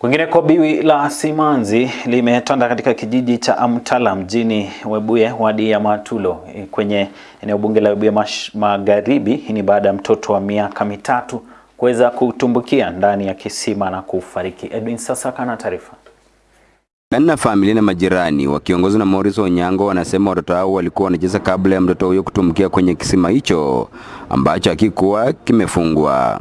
Kwingineko, biwi la simanzi limetanda katika kijiji cha Amtala mjini Webuye, wadi ya Matulo kwenye eneo bunge la Webuye Magharibi. Hii ni baada ya mtoto wa miaka mitatu kuweza kutumbukia ndani ya kisima na kufariki. Edwin Sasaka na taarifa. Na familia na majirani wakiongozwa na Morris Onyango wanasema watoto hao walikuwa wanacheza kabla ya mtoto huyo kutumbukia kwenye kisima hicho ambacho hakikuwa kimefungwa.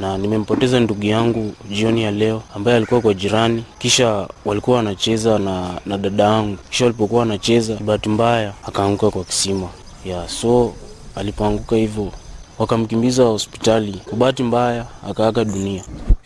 Na nimempoteza ndugu yangu jioni ya leo ambaye alikuwa kwa jirani, kisha walikuwa wanacheza na, na dada yangu, kisha walipokuwa wanacheza, bahati mbaya akaanguka kwa kisima ya so alipoanguka hivyo wakamkimbiza hospitali, kwa bahati mbaya akaaga dunia.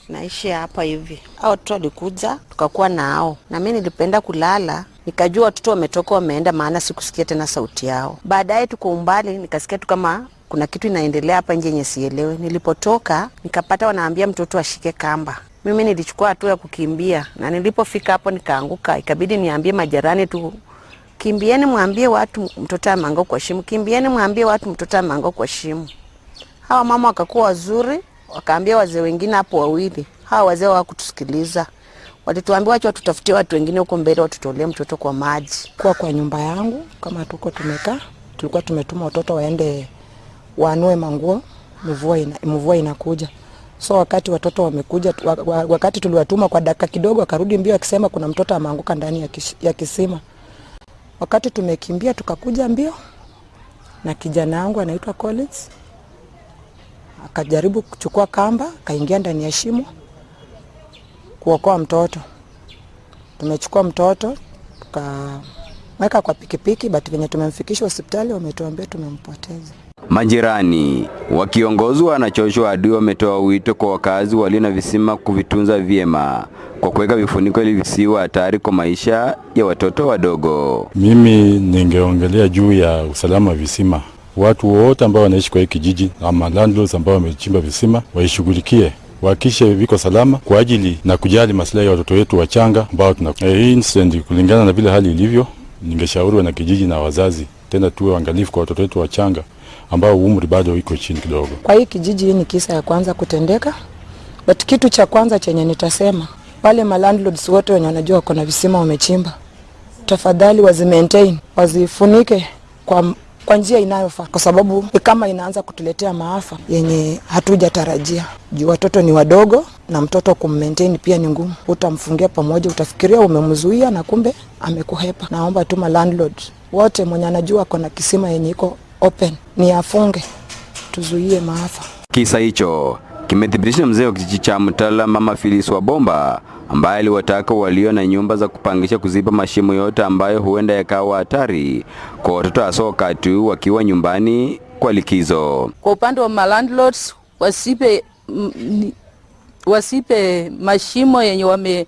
naishi hapa hivi. Hao watoto walikuja tukakuwa nao, na mimi nilipenda kulala, nikajua watoto wametoka wameenda, maana sikusikia tena sauti yao. Baadaye tuko umbali, nikasikia tu kama kuna kitu inaendelea hapa nje yenye sielewe. Nilipotoka nikapata wanaambia mtoto ashike kamba. Mimi nilichukua hatua ya kukimbia, na nilipofika hapo nikaanguka, ikabidi niambie majirani tu kimbieni, mwambie watu mtoto ameanguka kwa shimo, kimbieni, mwambie watu mtoto ameanguka kwa shimo. Hawa mama wakakuwa wazuri, wakaambia wazee wengine hapo wawili. Hawa wazee hawakutusikiliza, walituambia wacha watutafutie watu wengine huko mbele watutolee mtoto kwa maji. kuwa kwa nyumba yangu kama tuko tumekaa, tulikuwa tumetuma watoto waende waanue manguo, mvua ina, mvua inakuja. So wakati watoto wamekuja, wa- wa- wakati tuliwatuma kwa dakika kidogo, akarudi mbio akisema kuna mtoto ameanguka ndani ya kisima. Wakati tumekimbia tukakuja mbio na kijana wangu anaitwa Collins akajaribu kuchukua kamba, akaingia ndani ya shimo kuokoa mtoto. Tumechukua mtoto tukamweka kwa pikipiki, but venye tumemfikisha hospitali wametuambia tumempoteza. Majirani wakiongozwa na Joshua Adui wametoa wito kwa wakazi walio na visima kuvitunza vyema kwa kuweka vifuniko ili visiwe hatari kwa maisha ya watoto wadogo. Mimi ningeongelea juu ya usalama wa visima. Watu wote ambao wanaishi kwa hii kijiji ama landlords ambao wamechimba visima waishughulikie, wahakikishe viko salama kwa ajili na kujali maslahi ya watoto wetu wachanga ambao tuna E, hii incident, kulingana na vile hali ilivyo, ningeshauri wanakijiji na wazazi tena tuwe waangalifu kwa watoto wetu wachanga ambao umri bado iko chini kidogo. Kwa hii kijiji, hii ni kisa ya kwanza kutendeka, but kitu cha kwanza chenye nitasema wale malandlords wote wenye wanajua wako na visima wamechimba, tafadhali wazi maintain, wazifunike kwa kwa njia inayofaa, kwa sababu kama inaanza kutuletea maafa yenye hatujatarajia. Juu watoto ni wadogo na mtoto kummaintain pia ni ngumu. Utamfungia pamoja, utafikiria umemzuia na kumbe amekuhepa. Naomba tu malandlord wote mwenye anajua kona kisima yenye iko open ni afunge, tuzuie maafa. Kisa hicho kimethibitisha mzee wa kijiji cha Mtala Mama Phyllis Wabomba ambaye aliwataka walio na nyumba za kupangisha kuziba mashimo yote ambayo huenda yakawa hatari kwa watoto hasa wakati wakiwa nyumbani kwa likizo. Kwa upande wa malandlords wasipe m, wasipe mashimo yenye wame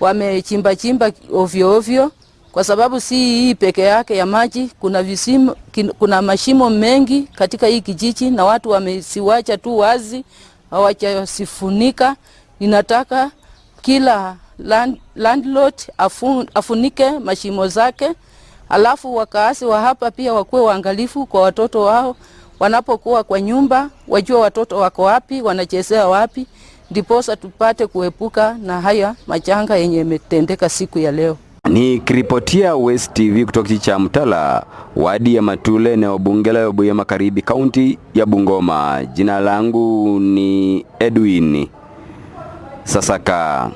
wamechimba chimba ovyo ovyo, kwa sababu si hii peke yake ya maji. Kuna visimu, kuna mashimo mengi katika hii kijiji na watu wamesiwacha tu wazi, hawajasifunika. Ninataka kila land, landlord afun, afunike mashimo zake, alafu wakaasi wa hapa pia wakuwe waangalifu kwa watoto wao wanapokuwa kwa nyumba, wajua watoto wako wapi, wanachezea wapi, ndiposa tupate kuepuka na haya majanga yenye imetendeka siku ya leo. Nikiripotia West TV kutoka cha Mtala, wadi ya Matule, eneo bunge la Buya Magharibi, kaunti ya Bungoma. Jina langu ni Edwin Sasaka.